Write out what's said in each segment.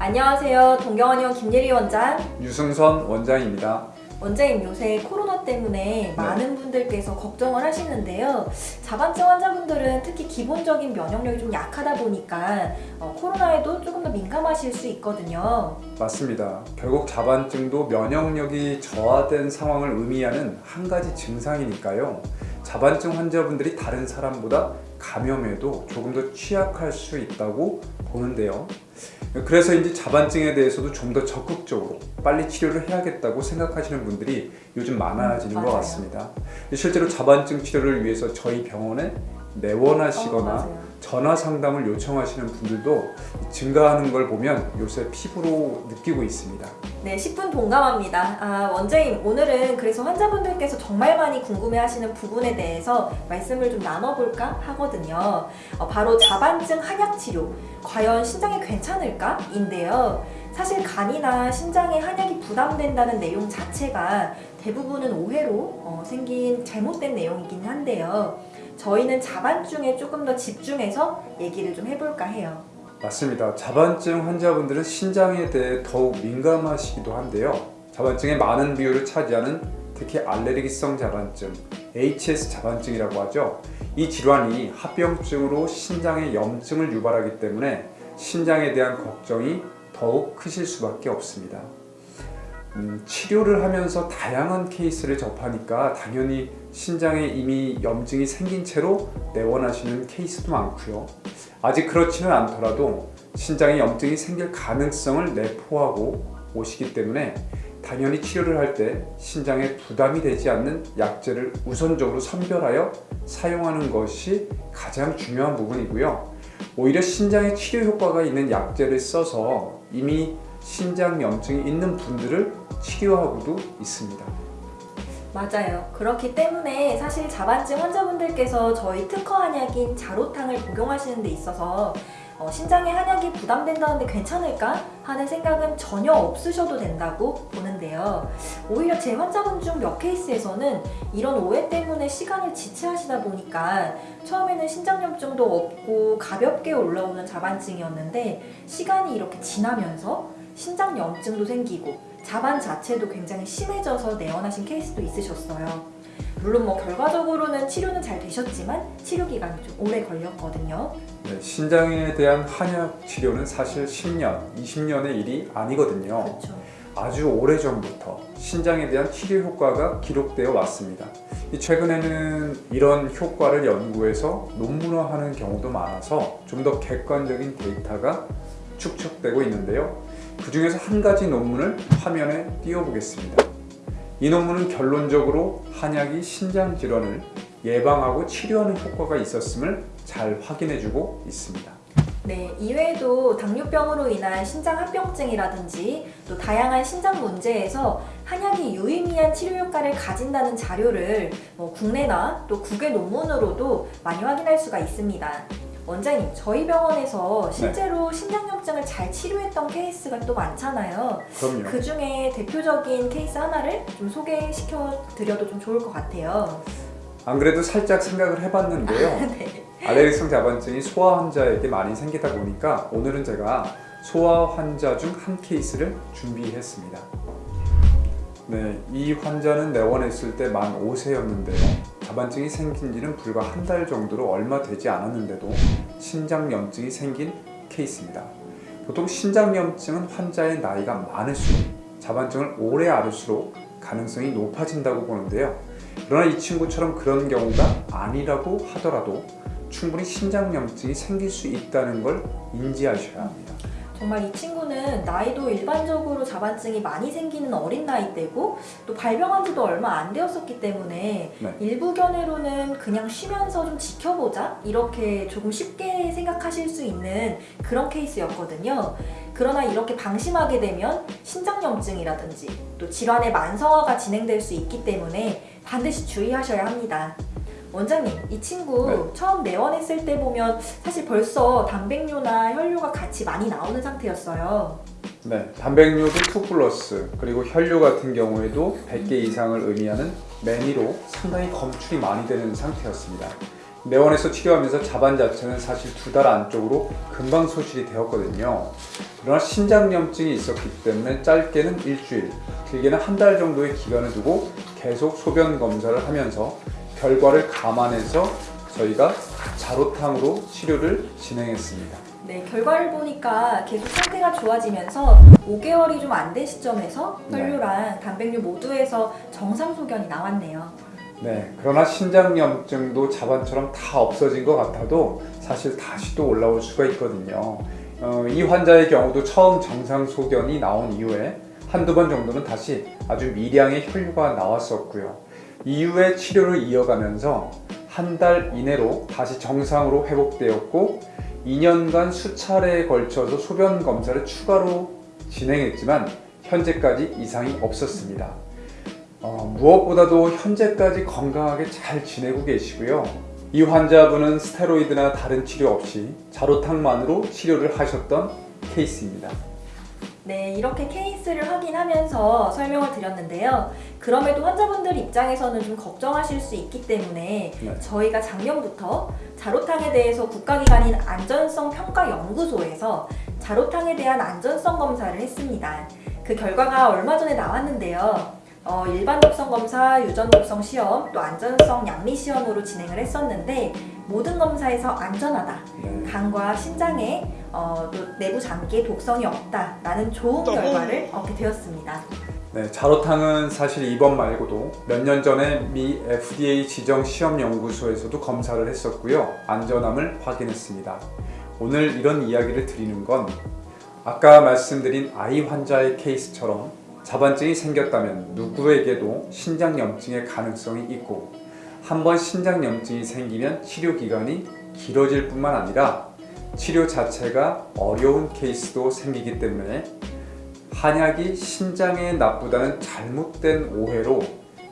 안녕하세요. 동경원의원 김예리 원장. 유승선 원장입니다. 원장님 요새 코로나 때문에 많은 분들께서 걱정을 하시는데요. 자반증 환자분들은 특히 기본적인 면역력이 좀 약하다 보니까 어, 코로나에도 조금 더 민감하실 수 있거든요. 맞습니다. 결국 자반증도 면역력이 저하된 상황을 의미하는 한 가지 증상이니까요. 자반증 환자분들이 다른 사람보다 감염에도 조금 더 취약할 수 있다고 보는데요. 그래서인지 자반증에 대해서도 좀 더 적극적으로 빨리 치료를 해야겠다고 생각하시는 분들이 요즘 많아지는 음, 것 맞아요. 같습니다. 실제로 자반증 치료를 위해서 저희 병원에 내원하시거나 어. 전화 상담을 요청하시는 분들도 증가하는 걸 보면 요새 피부로 느끼고 있습니다. 네, 10분 동감합니다. 아, 원장님, 오늘은 그래서 환자분들께서 정말 많이 궁금해하시는 부분에 대해서 말씀을 좀 나눠볼까 하거든요. 어, 바로 자반증 한약 치료, 과연 신장에 괜찮을까? 인데요. 사실 간이나 신장에 한약이 부담된다는 내용 자체가 대부분은 오해로 어, 생긴 잘못된 내용이긴 한데요. 저희는 자반증에 조금 더 집중해서 얘기를 좀 해볼까 해요. 맞습니다. 자반증 환자분들은 신장에 대해 더욱 민감하시기도 한데요. 자반증의 많은 비율을 차지하는 특히 알레르기성 자반증, HS 자반증이라고 하죠. 이 질환이 합병증으로 신장에 염증을 유발하기 때문에 신장에 대한 걱정이 더욱 크실 수밖에 없습니다. 음, 치료를 하면서 다양한 케이스를 접하니까 당연히 신장에 이미 염증이 생긴 채로 내원하시는 케이스도 많고요. 아직 그렇지는 않더라도 신장에 염증이 생길 가능성을 내포하고 오시기 때문에 당연히 치료를 할 때 신장에 부담이 되지 않는 약제를 우선적으로 선별하여 사용하는 것이 가장 중요한 부분이고요. 오히려 신장에 치료 효과가 있는 약제를 써서 이미 신장 염증이 있는 분들을 치료하고도 있습니다. 맞아요. 그렇기 때문에 사실 자반증 환자분들께서 저희 특허 한약인 자로탕을 복용하시는 데 있어서 어, 신장에 한약이 부담된다는데 괜찮을까 하는 생각은 전혀 없으셔도 된다고 보는데요. 오히려 제 환자분 중 몇 케이스에서는 이런 오해 때문에 시간을 지체하시다 보니까 처음에는 신장염증도 없고 가볍게 올라오는 자반증이었는데 시간이 이렇게 지나면서 신장염증도 생기고 자반 자체도 굉장히 심해져서 내원하신 케이스도 있으셨어요. 물론 뭐 결과적으로는 치료는 잘 되셨지만 치료 기간이 좀 오래 걸렸거든요. 네, 신장에 대한 한약 치료는 사실 10년, 20년의 일이 아니거든요. 그렇죠. 아주 오래전부터 신장에 대한 치료 효과가 기록되어 왔습니다. 이 최근에는 이런 효과를 연구해서 논문화하는 경우도 많아서 좀 더 객관적인 데이터가 축적되고 있는데요. 그 중에서 한 가지 논문을 화면에 띄워보겠습니다. 이 논문은 결론적으로 한약이 신장 질환을 예방하고 치료하는 효과가 있었음을 잘 확인해주고 있습니다. 네, 이외에도 당뇨병으로 인한 신장 합병증이라든지 또 다양한 신장 문제에서 한약이 유의미한 치료 효과를 가진다는 자료를 뭐 국내나 또 국외 논문으로도 많이 확인할 수가 있습니다. 원장님, 저희 병원에서 실제로 신장염증을 잘 치료했던 케이스가 또 많잖아요. 그럼요. 그 중에 대표적인 케이스 하나를 좀 소개시켜 드려도 좀 좋을 것 같아요. 안 그래도 살짝 생각을 해봤는데요. 네. 알레르기성 자반증이 소아 환자에게 많이 생기다 보니까 오늘은 제가 소아 환자 중 한 케이스를 준비했습니다. 네, 이 환자는 내원했을 때 만 5세였는데요. 자반증이 생긴 지는 불과 한 달 정도로 얼마 되지 않았는데도 신장염증이 생긴 케이스입니다. 보통 신장염증은 환자의 나이가 많을수록 자반증을 오래 앓을수록 가능성이 높아진다고 보는데요. 그러나 이 친구처럼 그런 경우가 아니라고 하더라도 충분히 신장염증이 생길 수 있다는 걸 인지하셔야 합니다. 정말 이 친구는 나이도 일반적으로 자반증이 많이 생기는 어린 나이대고 또 발병한 지도 얼마 안 되었었기 때문에 네. 일부 견해로는 그냥 쉬면서 좀 지켜보자 이렇게 조금 쉽게 생각하실 수 있는 그런 케이스였거든요. 그러나 이렇게 방심하게 되면 신장염증이라든지 또 질환의 만성화가 진행될 수 있기 때문에 반드시 주의하셔야 합니다. 원장님, 이 친구 네. 처음 내원했을 때 보면 사실 벌써 단백뇨나 혈뇨가 같이 많이 나오는 상태였어요. 네, 단백뇨도 2 플러스 그리고 혈뇨 같은 경우에도 100개 이상을 의미하는 매니로 상당히 검출이 많이 되는 상태였습니다. 내원에서 치료하면서 자반 자체는 사실 두 달 안쪽으로 금방 소실이 되었거든요. 그러나 신장염증이 있었기 때문에 짧게는 일주일, 길게는 한 달 정도의 기간을 두고 계속 소변 검사를 하면서 결과를 감안해서 저희가 자로탕으로 치료를 진행했습니다. 네, 결과를 보니까 계속 상태가 좋아지면서 5개월이 좀 안 된 시점에서 네. 혈류랑 단백류 모두에서 정상 소견이 나왔네요. 네, 그러나 신장염증도 자반처럼 다 없어진 것 같아도 사실 다시 또 올라올 수가 있거든요. 어, 이 환자의 경우도 처음 정상 소견이 나온 이후에 한두 번 정도는 다시 아주 미량의 혈류가 나왔었고요. 이후에 치료를 이어가면서 한 달 이내로 다시 정상으로 회복되었고 2년간 수차례에 걸쳐서 소변 검사를 추가로 진행했지만 현재까지 이상이 없었습니다. 어, 무엇보다도 현재까지 건강하게 잘 지내고 계시고요. 이 환자분은 스테로이드나 다른 치료 없이 자로탕만으로 치료를 하셨던 케이스입니다. 네, 이렇게 케이스를 확인하면서 설명을 드렸는데요. 그럼에도 환자분들 입장에서는 좀 걱정하실 수 있기 때문에 네. 저희가 작년부터 자로탕에 대해서 국가기관인 안전성평가연구소에서 자로탕에 대한 안전성 검사를 했습니다. 그 결과가 얼마 전에 나왔는데요. 어, 일반 독성 검사, 유전 독성 시험, 또 안전성 양리 시험으로 진행을 했었는데 모든 검사에서 안전하다. 네. 간과 신장에 어, 또 내부 장기에 독성이 없다 라는 좋은 결과를 얻게 되었습니다. 네, 자로탕은 사실 이번 말고도 몇 년 전에 미 FDA 지정 시험 연구소에서도 검사를 했었고요. 안전함을 확인했습니다. 오늘 이런 이야기를 드리는 건 아까 말씀드린 아이 환자의 케이스처럼 자반증이 생겼다면 누구에게도 신장염증의 가능성이 있고 한번 신장염증이 생기면 치료 기간이 길어질 뿐만 아니라 치료 자체가 어려운 케이스도 생기기 때문에 한약이 신장에 나쁘다는 잘못된 오해로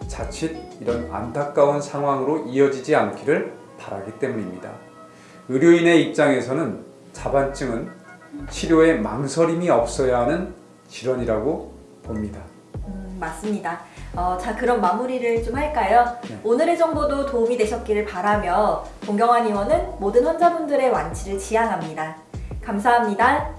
자칫 이런 안타까운 상황으로 이어지지 않기를 바라기 때문입니다. 의료인의 입장에서는 자반증은 치료에 망설임이 없어야 하는 질환이라고 봅니다. 음, 맞습니다. 어, 자 그럼 마무리를 좀 할까요? 네. 오늘의 정보도 도움이 되셨기를 바라며 동경환 의원은 모든 환자분들의 완치를 지향합니다. 감사합니다.